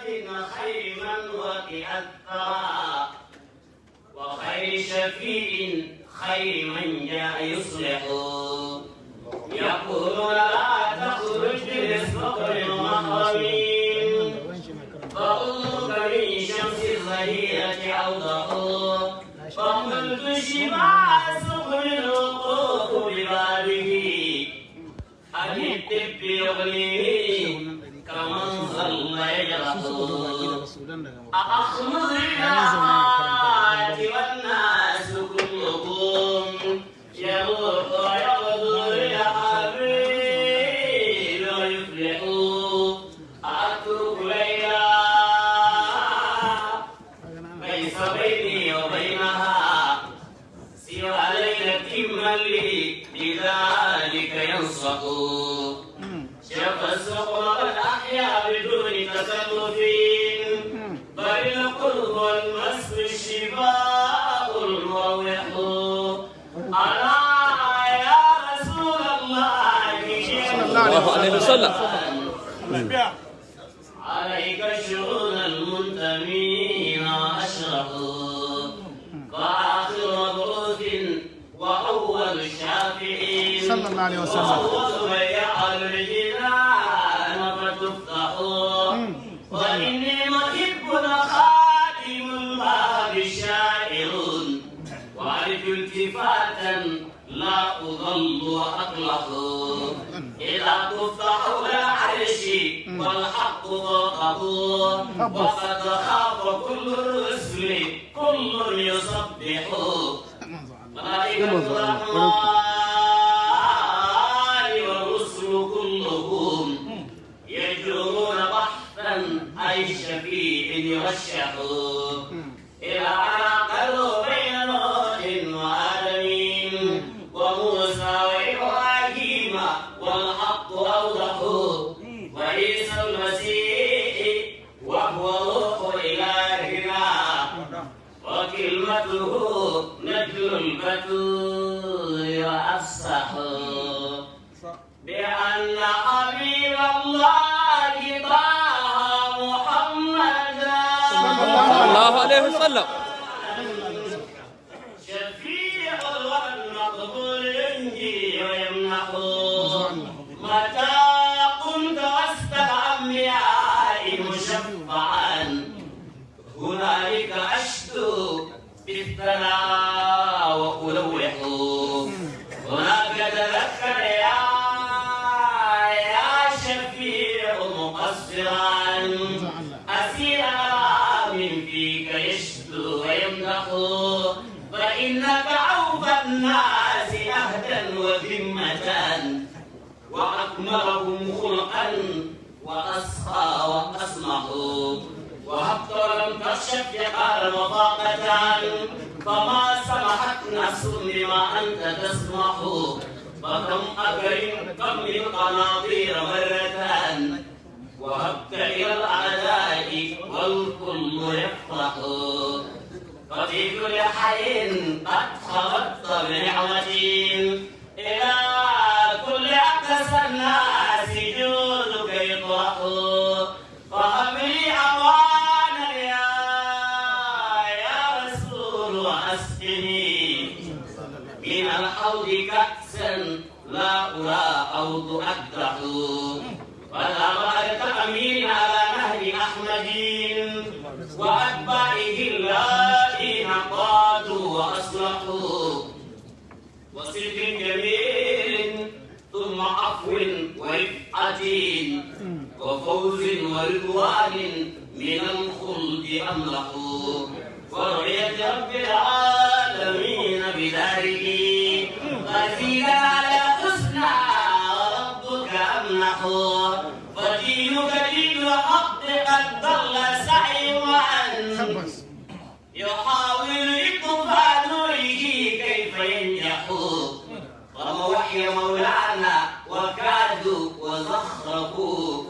خير وقع الثرى وخير شفيع خير من جاء يصلح. يقولون لا تخرج بالصبر محرمين فأذك من شمس الظهيرة أوضح. فقلت شبع سقم الوقوف ببابه. أن الطب يغنيه. كمن ظل يجرح أأخمض الناس والناس وإني محب خادم الباب شاعر. وأرجو التفاتا لا أضل وأقلق. إذا تفتح العرش والحق ضاقه وقد خاف كل الرسل كل يسبح ملائكة الرحمن شفيع يرشح إلى تكشف يقال مطاقة فما سمحت نفس بما أنت تسمح. فكم أكرم كم من قناطير وهبت إلى الأعداء والكل يفرح. ففي كل حي قد خلقت بنعمتي. إلى كل أقصى الناس ورفعة وفوز ورضوان من الخلد أملح ورؤية رب العالمين بداره. غزيلا على حسنى وربك أمنح فدينك دين الحق قد ضل سعيا بس يحاول إطفاء نوره كيف ينجح. وموحي مولانا وزخرفوا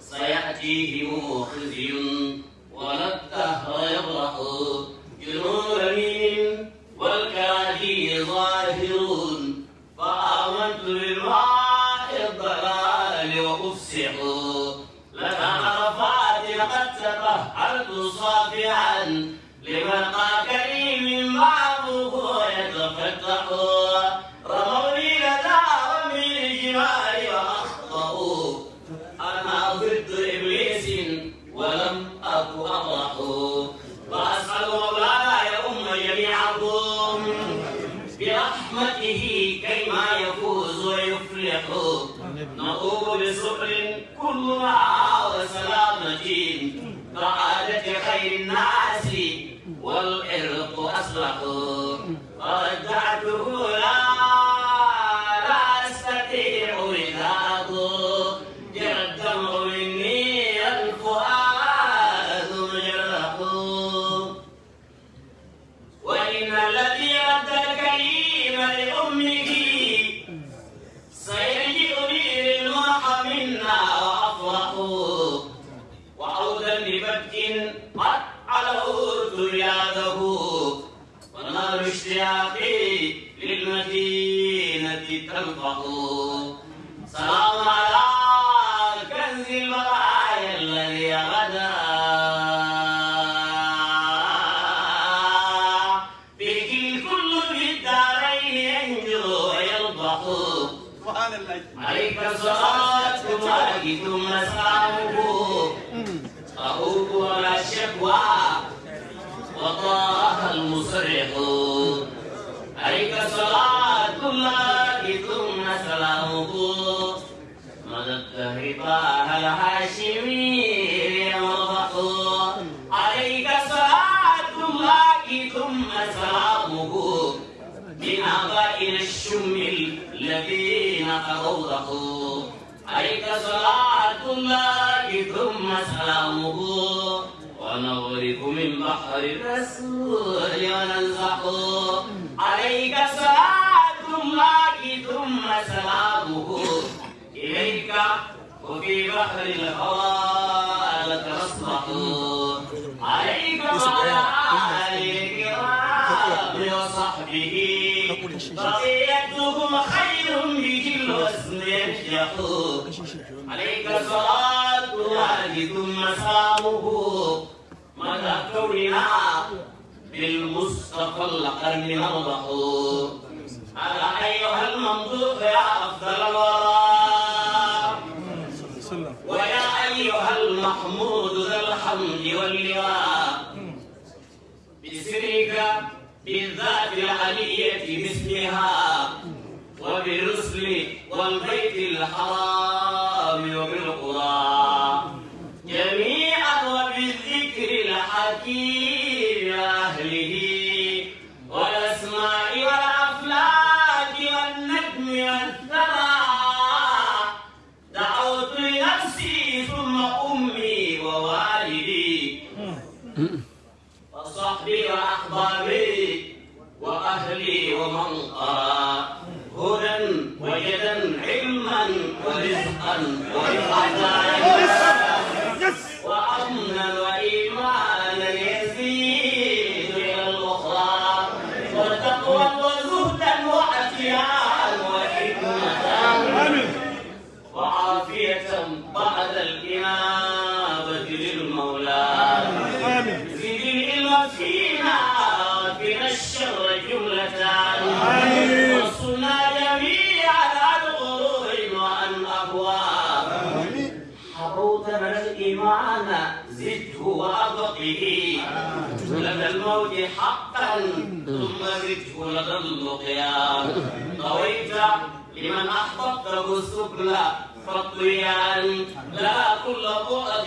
سيأتيهم خزي ولا الدهر يبرح اشتياقي للمدينة تلفح سلام على كنز البرايا الذي غدا. به الكل في الدارين ينجو ويلبح عليك الله. ثم سلامه أهوب ولا شكوى وطه المصرح. عليك صلاة الله ثم سلامه. مدى طه الهاشمي يرضح عليك صلاة الله ثم سلامه. من آبائنا الشم الذين أوضحوا عليك صلاة الله ثم سلامه. ونغرق من بحر الرسول وننزح عليك صلاة الله ثم سلامه. إليك وفي بحر الهوى لك نصبح عليك وعلى آله وصحبه. بقيتهم خير به الوزن ينجح. عليك صلاة الله ثم سلامه. مدى كوننا بالمصطفى القرن نربح على أيها الممدوح يا أفضل الورى. ويا أيها المحمود ذا الحمد واللواء. بسرك بالذات العلية باسمها. وبالرسل والبيت الحرام وبالقرى حروت من الإيمان زده وأبقه لدى الموت حقا ثم زده لدى اللقيا طويت لمن أحببته السبل فالطيان لا كل بعد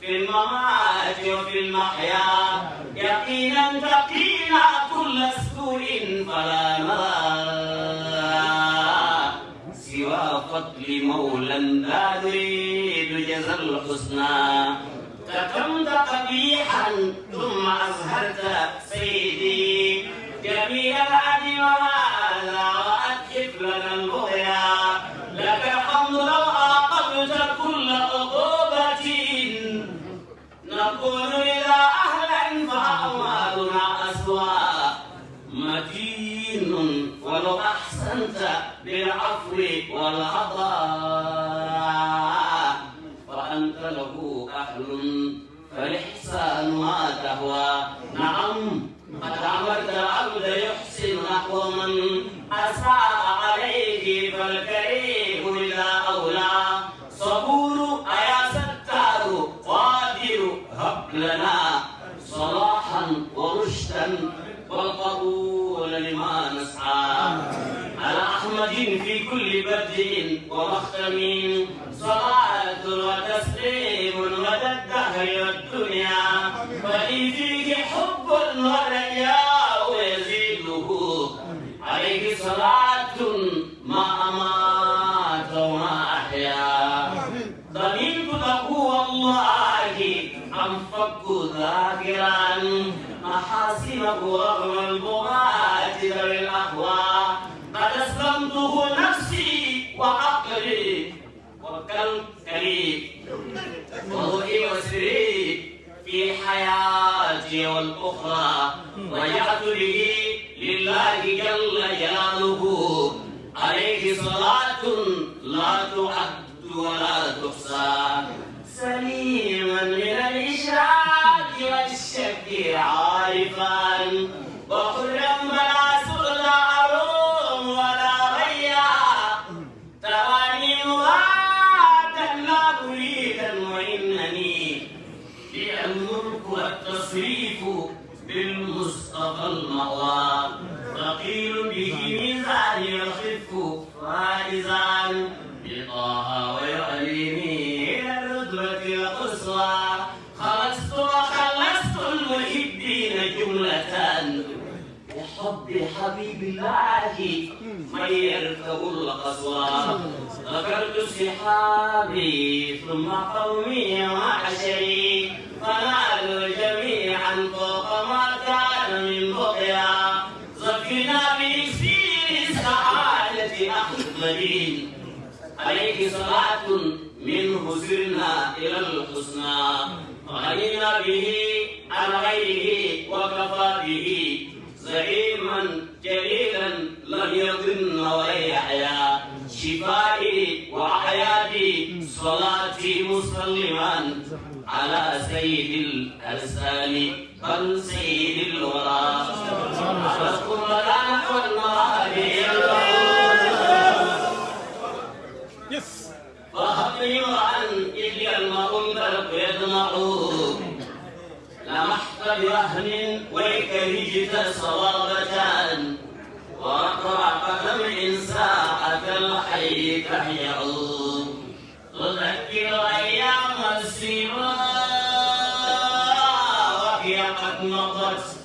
في الممات وفي المحيا. يقينا تقينا كل سوء فلا نرى سوى فضل مولى لا نريد جزى الحسنى. كتمت قبيحا ثم أزهرت سيدي. جميل العدل وهذا وأتحف لنا صلاة رجعت به لله جل جلاله. عليه صلاة لا تعد ولا تحصى. سليما من الإشراك والشك عارفا. حبيب الله من يركب القصوى. ذكرت صحابي ثم قومي وعشري. فنالوا جميعا فوق ما كان من بقيا. زكنا بسير سعادة أحمد. عليه صلاة منه سرنا إلى الحسنى. غنينا به عن غيره وكفى به زعيما جليلا لم يضن ولا يحيا شفائي وحياتي صلاتي مسلما على سيد الأرسال بل سيد الورى. أشكر لنا يس وهبني عن إلي الماء البرق يدمع. لمحت بوهن ويك هجت صبابة ورقع قدم ساعة الحي تحيا تذكر أيام السيما وهي قد مضت.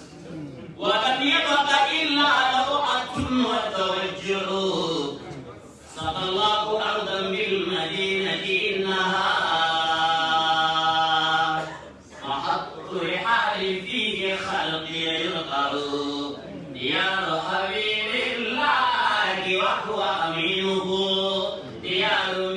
Claro,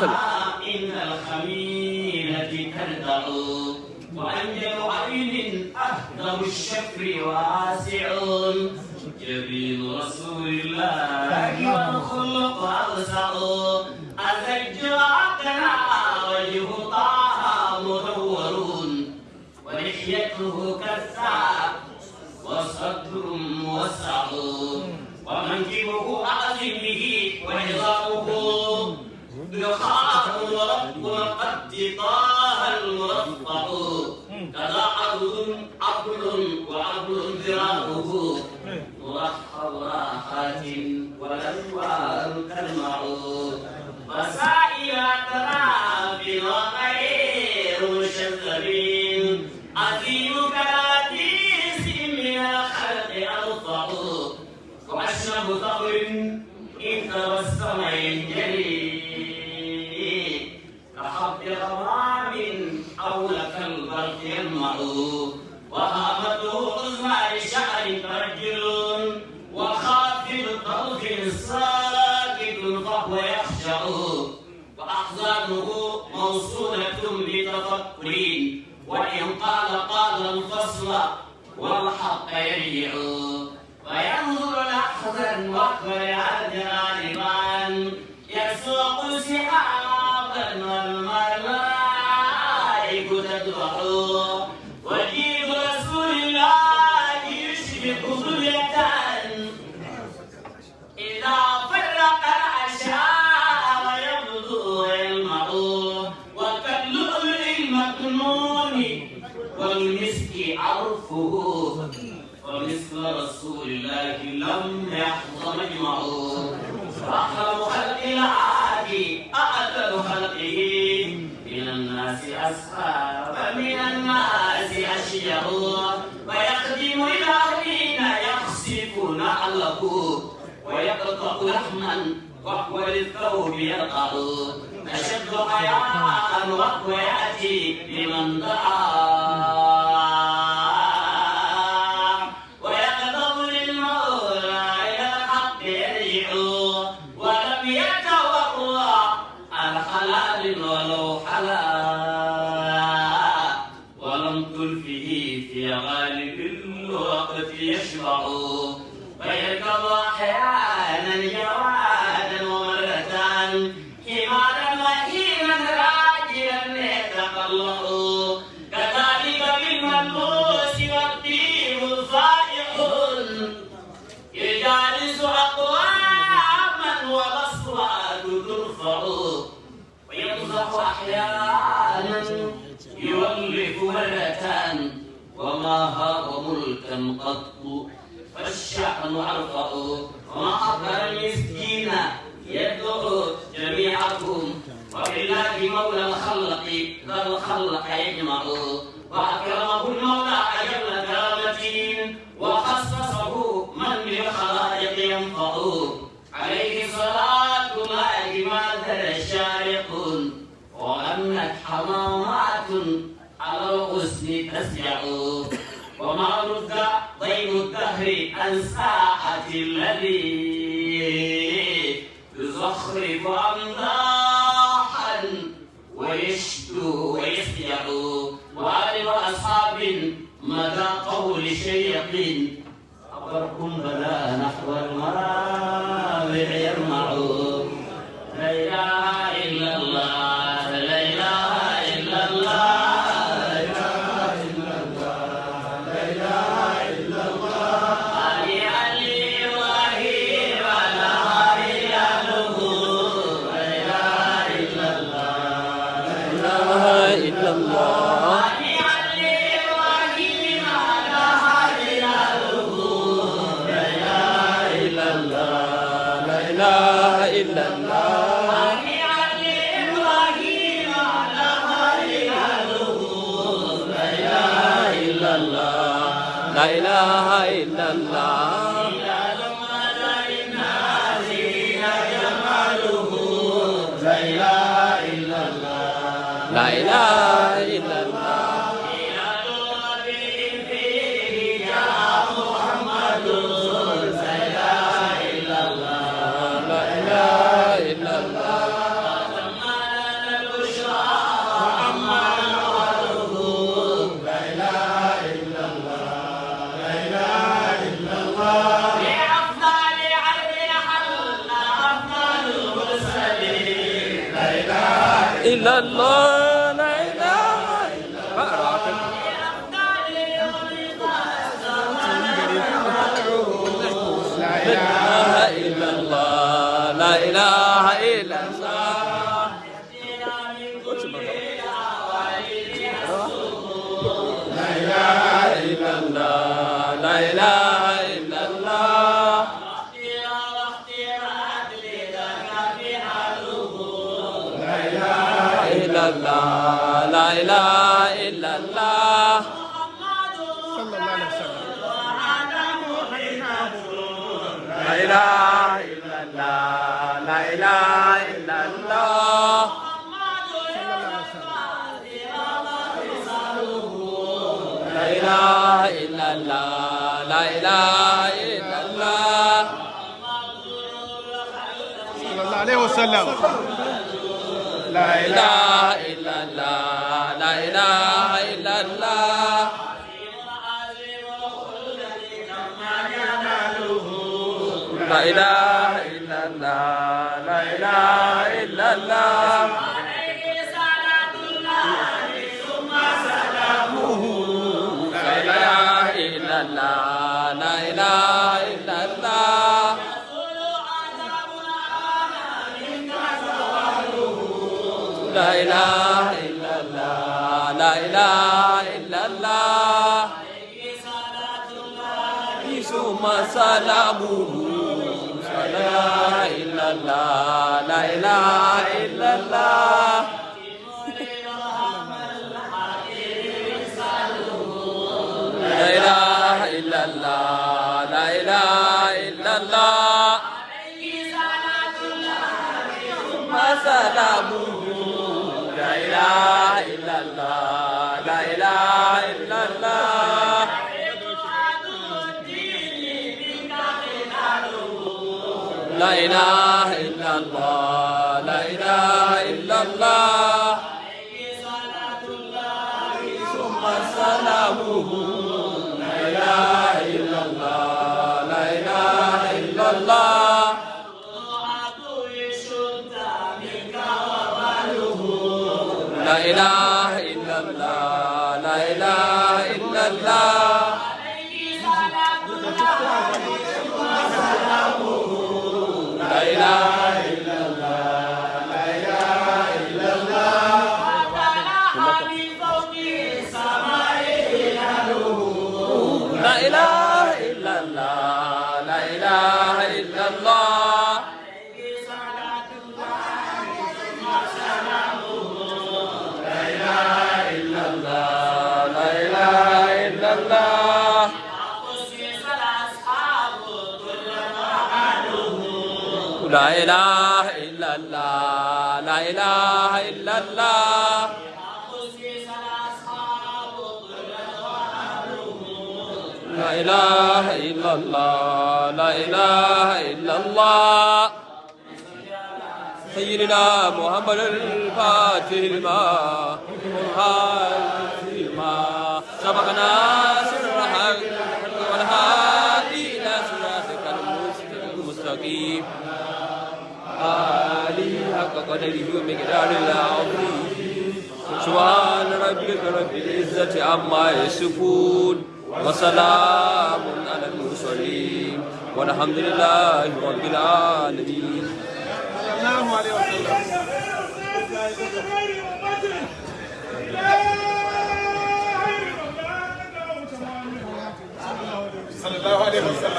وسلم. إن تردع عين واسع. جبين رسول الله والخلق أوسع. وجه طه ولحيته وصدر موسع ومنكبه أعظم به وعظامه 你给 يرجع وأحزانه موصولة بتفكرين وإن قال قال الفصل والحق يريع وينظر لحظا وقبل عذر لبعض يجمعون أخرم خلق العاد أعدل خلقه. من الناس أسفار ومن الناس أشياء. ويخدم إلى حين يخسف نعله ويقطع لحما وهو للثوب يرقع أشد حياء وهو يأتي لمن دعاه وماها وملكا قط. فالشحن أرفع وما أكثر المسكين يدعو جميعكم. وبالله مولى الخلق ذا الخلق يجمع. وأكرمه المولى أجل كرامته. وخصصه أسجع وما رد ضيم الدهر عن ساعة الذي يزخرف أمداحا ويشدو ويسجع وآل أصحاب مدى قول شيق أبركم بلا نحو المرابع يرمعون الله لا إله إلا الله. صلى الله عليه وسلم لا إله إلا الله. لا إله إلا الله. لا إله إلا الله. لا إله الله. صلى الله عليه وسلم. لا إله إلا الله. لا إله إلا الله. لا إله إلا الله. سلامه لا إله إلا الله لا إله إلا الله لا إله إلا الله لا إله إلا الله ثم سلامه لا إله إلا الله إله إلا الله. إلا الله لا إله إلا الله لا إله إلا الله سيدنا محمد الفاتح لما والهادي لما سبقنا سر الحق والهادي إلى صراطك المستقيم. آله حق قدره ومقدار العظيم سبحان ربك رب العزة عما يصفون وسلام على المرسلين والحمد لله رب العالمين صلى الله عليه وسلم صلى الله عليه وسلم